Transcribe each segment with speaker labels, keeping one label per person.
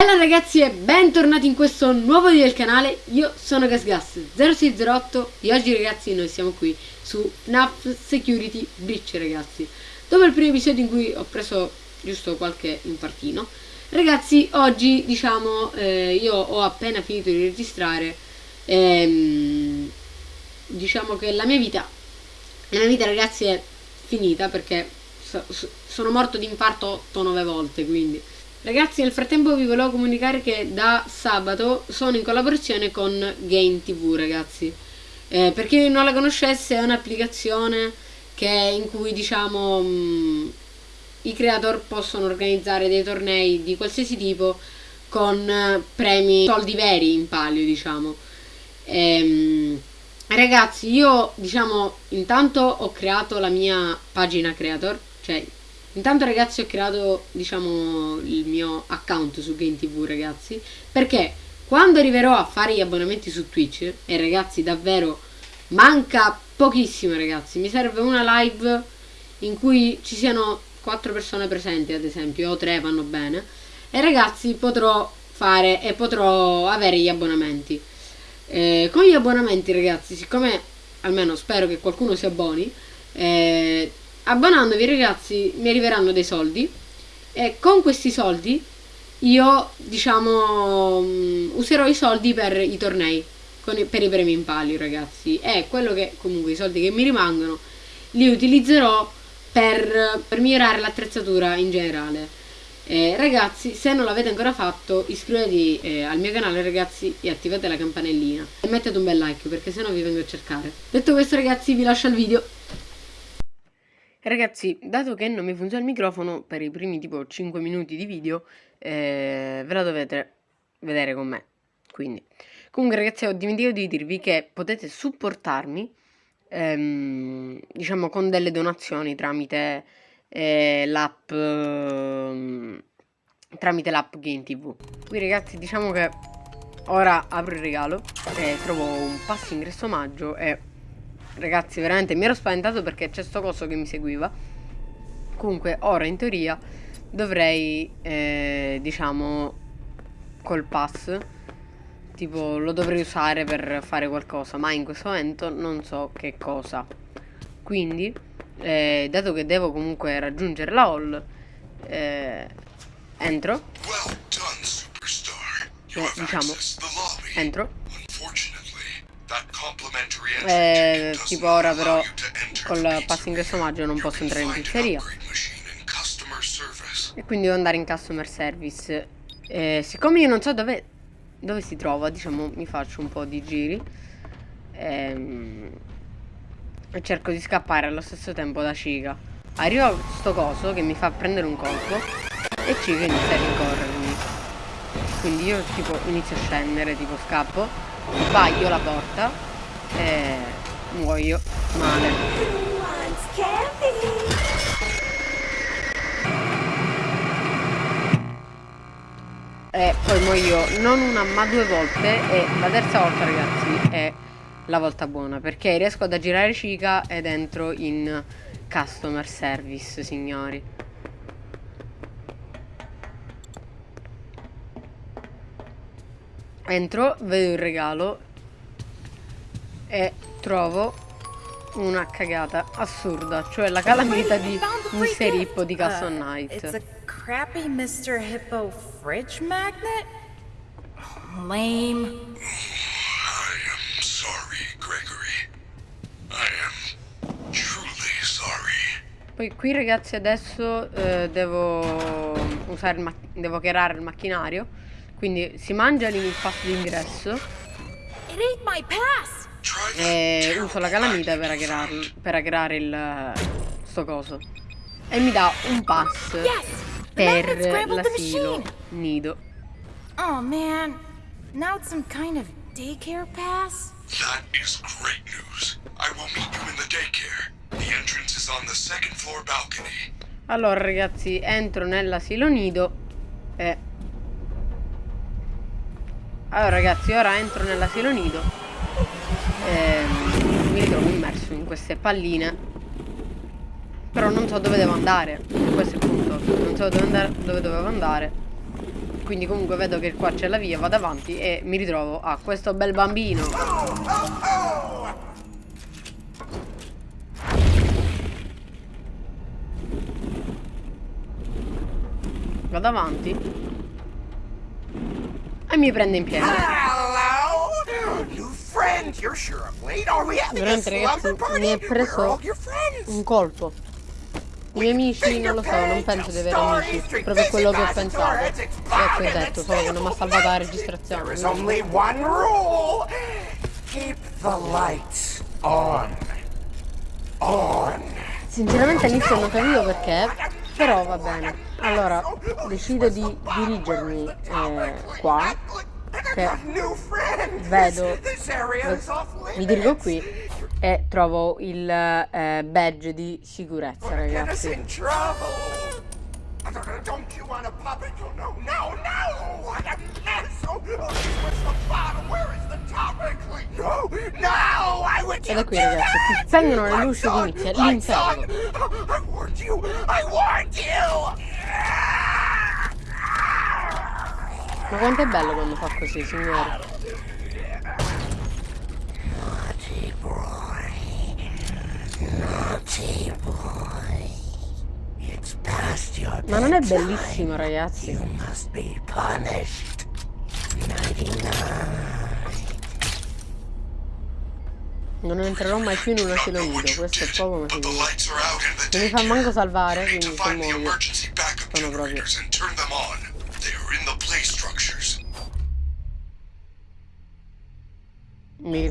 Speaker 1: Bella ragazzi e bentornati in questo nuovo video del canale, io sono GasGas0608 e oggi ragazzi noi siamo qui su NAF Security Breach ragazzi. Dopo il primo episodio in cui ho preso giusto qualche infartino Ragazzi oggi diciamo eh, io ho appena finito di registrare ehm, Diciamo che la mia vita, la mia vita ragazzi è finita perché so, so, sono morto di infarto 8-9 volte quindi Ragazzi nel frattempo vi volevo comunicare che da sabato sono in collaborazione con Game TV ragazzi. Eh, Per chi non la conoscesse è un'applicazione in cui diciamo mh, mm, i creator possono organizzare dei tornei di qualsiasi tipo con eh, premi, soldi veri in palio diciamo. Ehm, Ragazzi io diciamo intanto ho creato la mia pagina creator Cioè Intanto ragazzi ho creato diciamo il mio account su GameTV ragazzi perché quando arriverò a fare gli abbonamenti su Twitch e ragazzi davvero manca pochissimo ragazzi mi serve una live in cui ci siano quattro persone presenti ad esempio o tre vanno bene e ragazzi potrò fare e potrò avere gli abbonamenti. Eh, con gli abbonamenti ragazzi siccome almeno spero che qualcuno si abboni eh, abbonandovi ragazzi mi arriveranno dei soldi. E con questi soldi io diciamo um, userò i soldi per i tornei i, per i premi in palio ragazzi. E quello che comunque i soldi che mi rimangono li utilizzerò per, per migliorare l'attrezzatura in generale. Eh, ragazzi se non l'avete ancora fatto iscrivetevi eh, al mio canale ragazzi e attivate la campanellina. E mettete un bel like perché sennò vi vengo a cercare. Detto questo ragazzi vi lascio il video Ragazzi, dato che non mi funziona il microfono per i primi tipo 5 minuti di video, eh, ve la dovete vedere con me. Quindi, comunque ragazzi, ho dimenticato di dirvi che potete supportarmi, ehm, diciamo, con delle donazioni tramite eh, l'app... Eh, tramite l'app Game TV. Qui ragazzi, diciamo che ora apro il regalo e trovo un passo ingresso omaggio e Ragazzi, veramente mi ero spaventato perché c'è sto coso che mi seguiva. Comunque, ora in teoria dovrei, eh, diciamo, col pass, tipo, lo dovrei usare per fare qualcosa, ma in questo momento non so che cosa. Quindi, eh, dato che devo comunque raggiungere la hall, eh, entro. Eh, diciamo, entro eh, tipo ora però col pass ingresso maggio non posso entrare in pizzeria. e quindi devo andare in customer service. Eh, siccome io non so dove, dove si trova diciamo mi faccio un po' di giri ehm, e cerco di scappare allo stesso tempo da Ciga arrivo a sto coso che mi fa prendere un colpo e Ciga inizia a rincorrermi. Quindi io tipo inizio a scendere tipo scappo sbaglio la porta e muoio male. E poi muoio non una ma due volte e la terza volta ragazzi è la volta buona perché riesco ad aggirare Cica ed entro in customer service signori. Entro, vedo il regalo e trovo una cagata assurda, cioè la calamita di Mr. Hippo di Castle uh, Knight. It's a crappy Mr. Hippo fridge magnet? Lame. I am sorry, Gregory. I am truly sorry. Poi qui ragazzi adesso eh, devo usare il devo creare il macchinario. Quindi si mangia lì il pass. D'ingresso. E uso la calamita per hackerarlo, per hackerare il sto coso. E mi dà un pass per l'asilo nido. Oh man. Now it's some kind of daycare pass? That is great news. I will meet you in the daycare. The entrance is on the second floor balcony. Allora ragazzi entro nell'asilo nido e allora ragazzi ora entro nell'asilo nido. Ehm, mi ritrovo immerso in queste palline. Però non so dove devo andare. Questo è il punto. Non so dove, andare, dove dovevo andare. Quindi comunque vedo che qua c'è la via, vado avanti e mi ritrovo a questo bel bambino. Vado avanti e mi prende in pieno. Veramente ragazzi mi è preso un colpo. I miei amici non lo so, non penso di avere amici, proprio quello che ho pensato. E che ho detto, solo che non mi ha salvato la registrazione. Sinceramente all'inizio non capivo perché, però va bene. Allora, decido di dirigermi eh, qua, che vedo, mi dirigo qui e trovo il eh, badge di sicurezza, ragazzi. Don't you want a puppet? No, no, no! So, where's the bottom? Where is the topic? No, no! I would Ed è qui ragazzi, spengono le luci di inizia l'inferno. Warned you! I warned you! Ma quanto è bello quando fa così, signore? Ma non è bellissimo, ragazzi? Non entrerò mai più in un asilo nido, questo è poco ma sicuro. Non mi fa manco salvare, quindi se muoio sono proprio...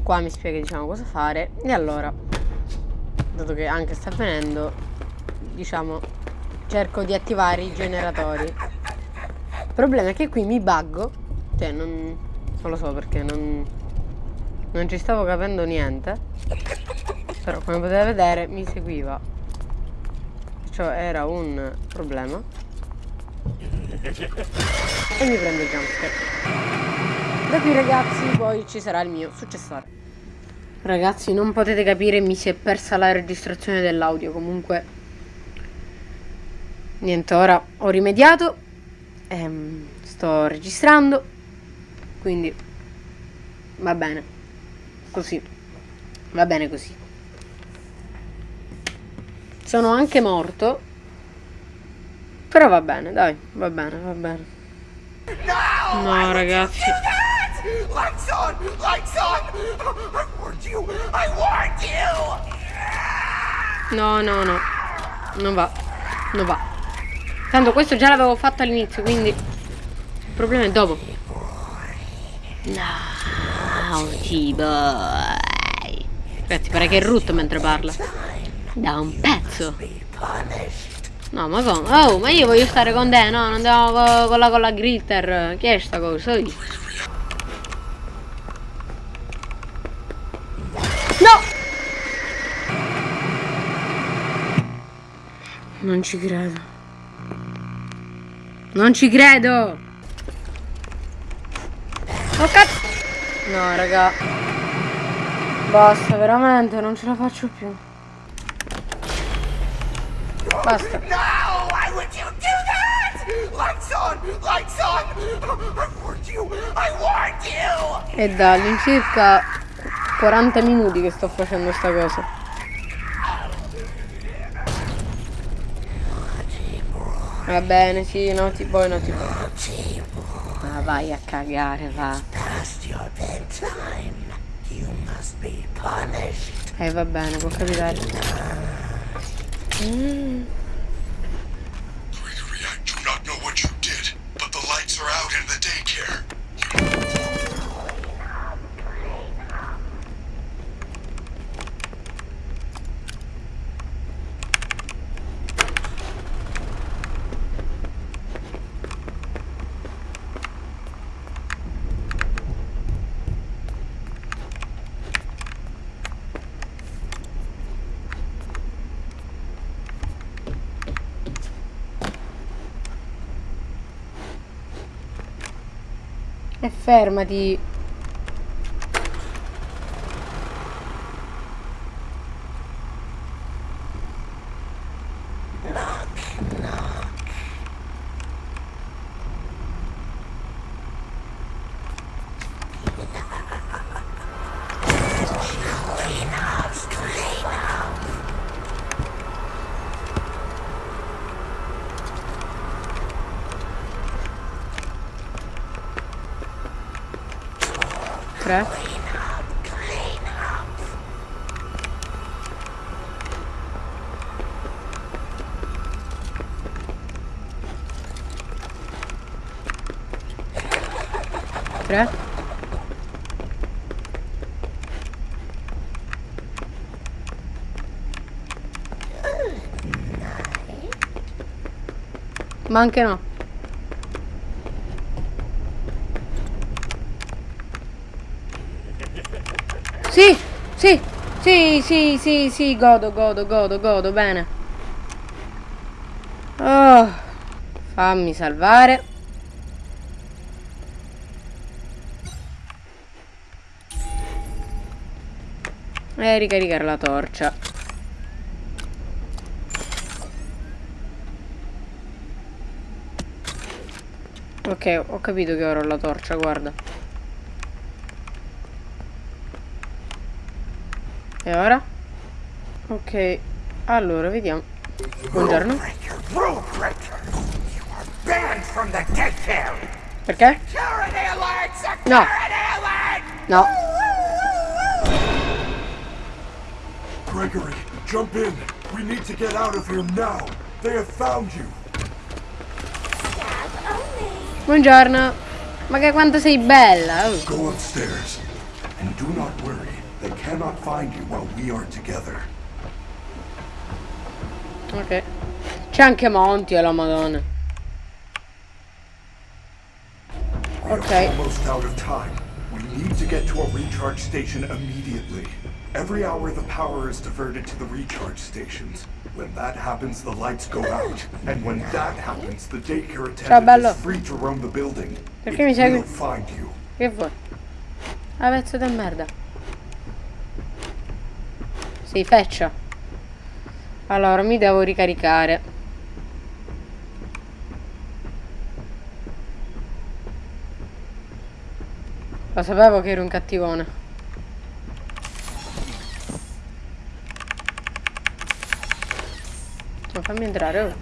Speaker 1: Qua mi spiega diciamo cosa fare. E allora dato che anche sta avvenendo diciamo cerco di attivare i generatori. Il problema è che qui mi buggo cioè non, non lo so perché non, non ci stavo capendo niente però come potete vedere mi seguiva. Cioè era un problema. E mi prende il jumpscare. Da qui ragazzi poi ci sarà il mio successore. Ragazzi non potete capire mi si è persa la registrazione dell'audio comunque. Niente ora ho rimediato. Ehm, Sto registrando. Quindi Va bene Così Va bene così Sono anche morto Però va bene dai Va bene va bene No ragazzi Lights on! Lights on! I warned you! I warned you! No, no, no. Non va. Non va. Tanto questo già l'avevo fatto all'inizio, quindi... Il problema è dopo. Naughty boy. Ragazzi, pare che è rutto mentre parla. Da un pezzo. No, ma come? Oh, ma io voglio stare con te, no? Non andiamo con, con la con la glitter. Che è sta cosa? Non ci credo. Non ci credo! Oh cazzo! No, raga. Basta, veramente, non ce la faccio più. Basta. No, why would you do that? Lights on, lights on. I warned you. I warned you. E da all'incirca 40 minuti che sto facendo sta cosa. Va bene, sì, no, ti poi no ti puoi. Ma vai a cagare, va. past your bedtime. You must be punished. Hey, va bene, può capitare. Mm.
Speaker 2: Gregory, I do not know what you did, but the lights are out in the daycare.
Speaker 1: E fermati. Tre. Tre. Ma anche no. Sì, sì, sì, sì, sì, sì, godo, godo, godo, godo, bene. Oh, fammi salvare. E ricaricare la torcia. Ok, ho capito che ora ho la torcia, guarda. E ora? Ok, allora vediamo. Buongiorno. Perché? No. No.
Speaker 2: Gregory, jump in. We need to get out of here now. They have found you.
Speaker 1: Buongiorno. Ma che quanto sei bella. oh.
Speaker 2: Go upstairs. And do not worry. They cannot find you while we are together.
Speaker 1: Ok. C'è anche Monty e la madonna. Okay.
Speaker 2: almost out of time. We need to get to a recharge station immediately. Every hour the power is diverted to the recharge stations. When that happens, the lights go out. And when that happens, the daycare
Speaker 1: Ciao,
Speaker 2: attendant is free to roam the building.
Speaker 1: Perché
Speaker 2: It
Speaker 1: mi segui?
Speaker 2: will find you.
Speaker 1: Che vuoi? Pezzo di merda. Sei feccia. Allora, mi devo ricaricare. Lo sapevo che ero un cattivone. Ma fammi entrare, oh.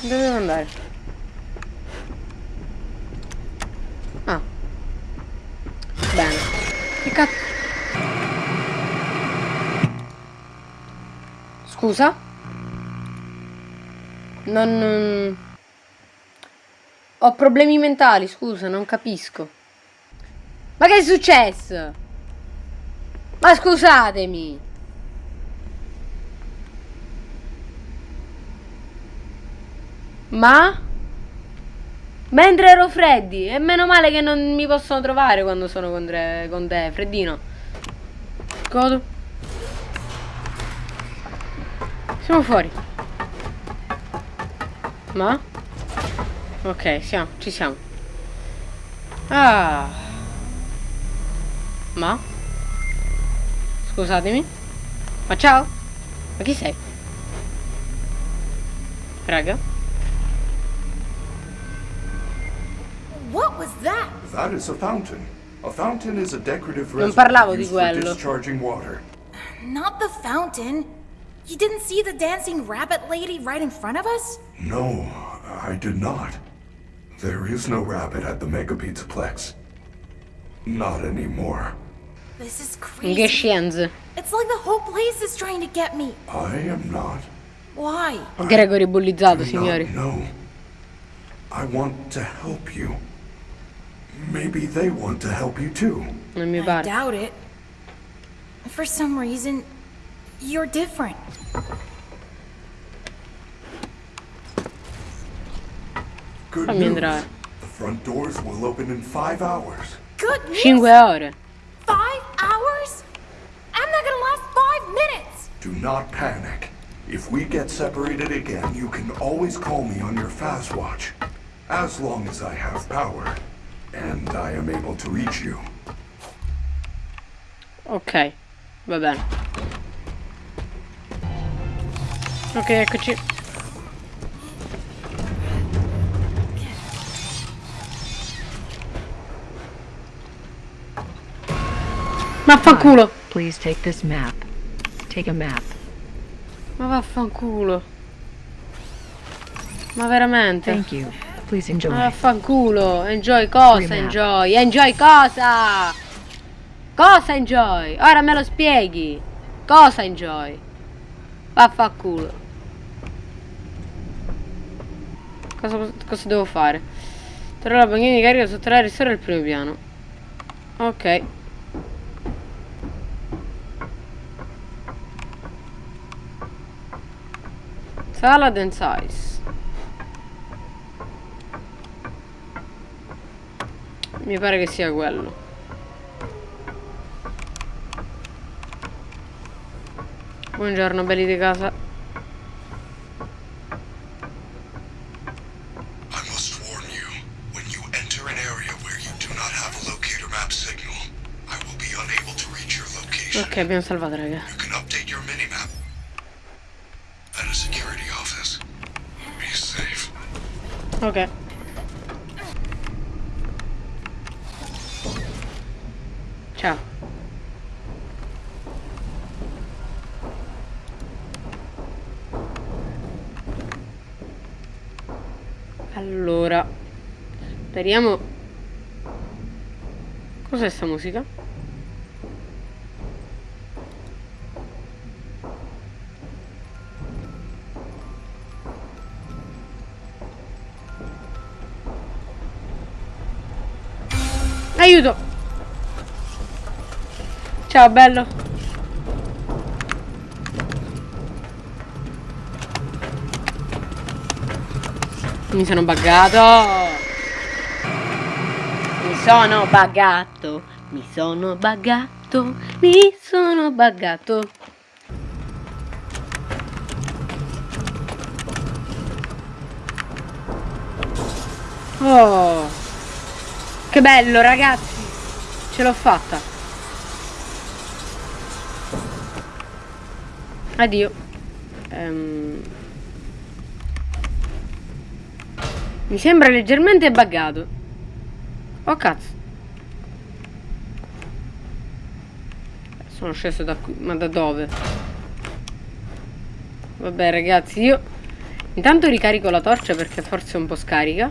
Speaker 1: Dove devo andare? Ah. Bene. Che cazzo? Scusa? Non... non- Ho problemi mentali, scusa, non capisco. Ma che è successo? Ma scusatemi. Ma? Mentre ero freddi, e meno male che non mi possono trovare quando sono con, tre- con te, freddino. Godo. Siamo fuori. Ma? Ok, siamo, ci siamo. Ah. Ma? Scusatemi. Ma ciao? Ma chi sei? Raga? Non
Speaker 2: reservoir
Speaker 1: parlavo di
Speaker 2: used for
Speaker 1: quello.
Speaker 2: discharging water.
Speaker 3: Not the fountain. You didn't see the dancing rabbit lady right in front of us?
Speaker 2: No, I did not. There is no rabbit at the Mega Pizza Plex. Not anymore.
Speaker 3: This is crazy.
Speaker 1: scienze?
Speaker 3: It's like the whole place is trying to get me.
Speaker 2: I am not.
Speaker 3: Why?
Speaker 1: Gregory bullizzato, signori.
Speaker 2: Not know. I want to help you. Maybe they want to help you too.
Speaker 1: Non mi
Speaker 3: I
Speaker 1: pare.
Speaker 3: doubt it. For some reason, you're different.
Speaker 2: Good
Speaker 1: Fammi
Speaker 2: news.
Speaker 1: entrare.
Speaker 2: The front doors will open in five hours.
Speaker 3: Good news.
Speaker 1: Cinque ore.
Speaker 3: Five hours? I'm not gonna last five minutes.
Speaker 2: Do not panic. If we get separated again, you can always call me on your fast watch. As long as I have power. And I am able to reach you.
Speaker 1: Ok, va bene. Ok, eccoci. Vaffanculo.
Speaker 4: Please take this map. Take a map.
Speaker 1: Ma vaffanculo. Ma veramente?
Speaker 4: Thank you. Please enjoy.
Speaker 1: Ah, fanculo. Enjoy cosa? Enjoy. Enjoy cosa? Cosa enjoy? Ora me lo spieghi. Cosa enjoy? Vaffanculo. Cosa, cosa devo fare? Torno la banchina di carica sotto la ristoro il primo piano. Ok. Sala and size. Mi pare che sia quello. Buongiorno belli di casa.
Speaker 2: I must warn you, when you enter an area where you do not have a locator map signal, I will be unable to reach your location.
Speaker 1: Ok, abbiamo salvato raga.
Speaker 2: You can update your minimap at a security office. Be safe.
Speaker 1: Ok. Ciao. Allora, speriamo. Cos'è sta musica? Aiuto! Ciao bello. Mi sono buggato. Sono buggato. Mi sono buggato. Mi sono buggato. Oh. Che bello ragazzi. Ce l'ho fatta. Addio. Ehm. Mi sembra leggermente buggato. Oh cazzo. Sono sceso da qui. Ma da dove? Vabbè ragazzi, io intanto ricarico la torcia perché forse è un po' scarica.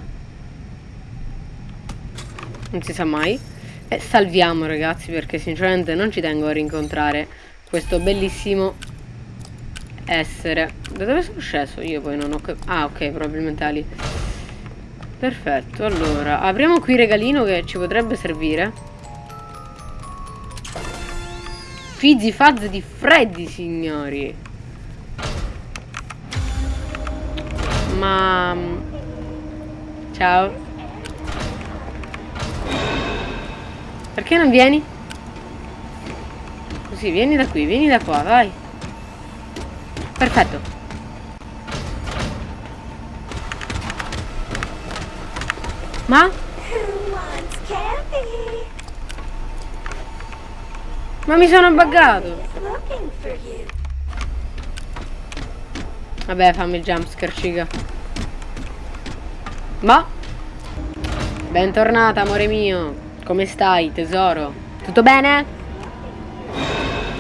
Speaker 1: Non si sa mai. E salviamo ragazzi perché sinceramente non ci tengo a rincontrare questo bellissimo essere. Da dove sono sceso? Io poi non ho. Ah ok, probabilmente lì. Perfetto, allora apriamo qui il regalino che ci potrebbe servire. Fizzy fuzz di Freddy, signori. Ma... Ciao. Perché non vieni? Così, vieni da qui, vieni da qua, vai. Perfetto. Ma? Ma mi sono buggato. Vabbè, fammi il jumpscare, ciga. Ma? Bentornata, amore mio. Come stai, tesoro? Tutto bene?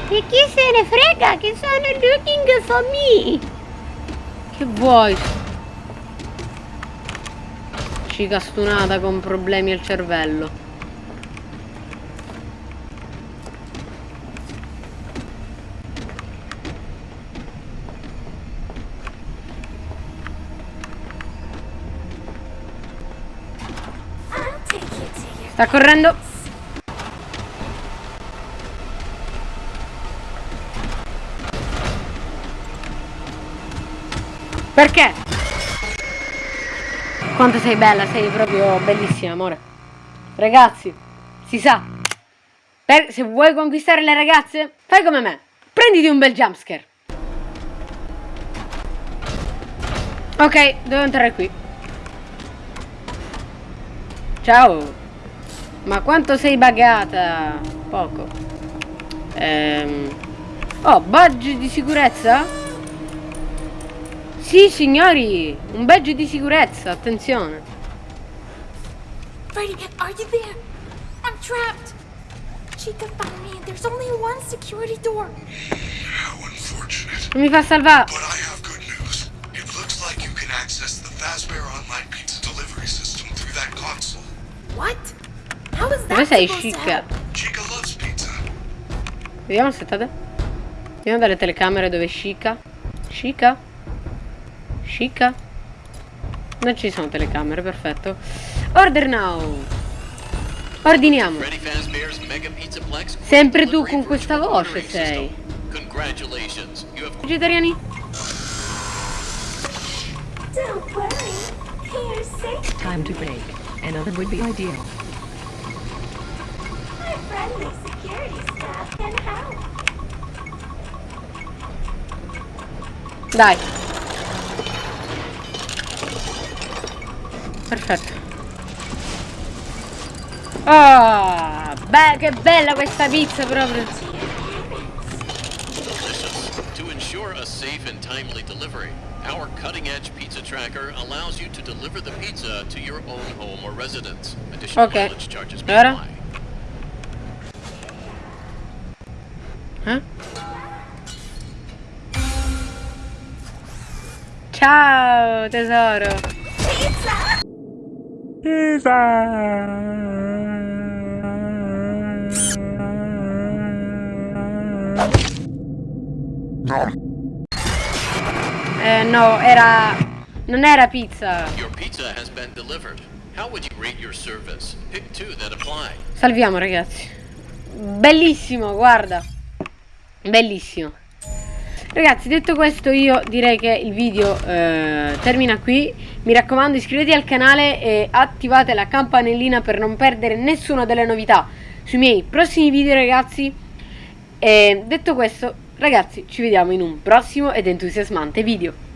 Speaker 1: E chi se ne frega che sono looking for me? Che vuoi? Cica stunata con problemi al cervello. Sta correndo. Perché? Quanto sei bella, sei proprio bellissima, amore. Ragazzi, si sa. Per- se vuoi conquistare le ragazze, fai come me. Prenditi un bel jumpscare. Ok, devo entrare qui. Ciao. Ma quanto sei buggata? Poco. Ehm. Oh, badge di sicurezza? Sì, signori! Un badge di sicurezza, attenzione!
Speaker 3: Freddy, are you there? I'm trapped! Chica found me and there's only one security door.
Speaker 1: Non mi fa salvare.
Speaker 2: But I have good news. It looks like you can access the Fazbear Online Pizza delivery system
Speaker 1: through that
Speaker 3: console.
Speaker 1: What?
Speaker 3: How is that?
Speaker 2: Come sei Chica? Chica loves pizza.
Speaker 1: Vediamo aspettate. Vediamo dalle telecamere dove è Chica. Chica? Chica? Non ci sono telecamere, perfetto. Order now. Ordiniamo. Sempre tu con questa voce sei. Vegetariani?
Speaker 4: Time to bake. Another would be ideal.
Speaker 5: Our friendly security staff can help.
Speaker 1: Dai. Perfetto. Ah, beh, che bella questa pizza proprio.
Speaker 6: To ensure a safe and timely delivery, our cutting-edge pizza tracker allows you to deliver the pizza to your own home or residence. Additional
Speaker 1: Okay.
Speaker 6: mileage charges may apply.
Speaker 1: Eh? Ciao tesoro. Eh no, era... Non era pizza.
Speaker 6: Your pizza has been delivered. How would you rate your service? Pick two that apply.
Speaker 1: Salviamo ragazzi. Bellissimo, guarda. Bellissimo. Ragazzi, detto questo io direi che il video eh, termina qui. Mi raccomando iscrivetevi al canale e attivate la campanellina per non perdere nessuna delle novità sui miei prossimi video ragazzi. E detto questo, ragazzi, ci vediamo in un prossimo ed entusiasmante video.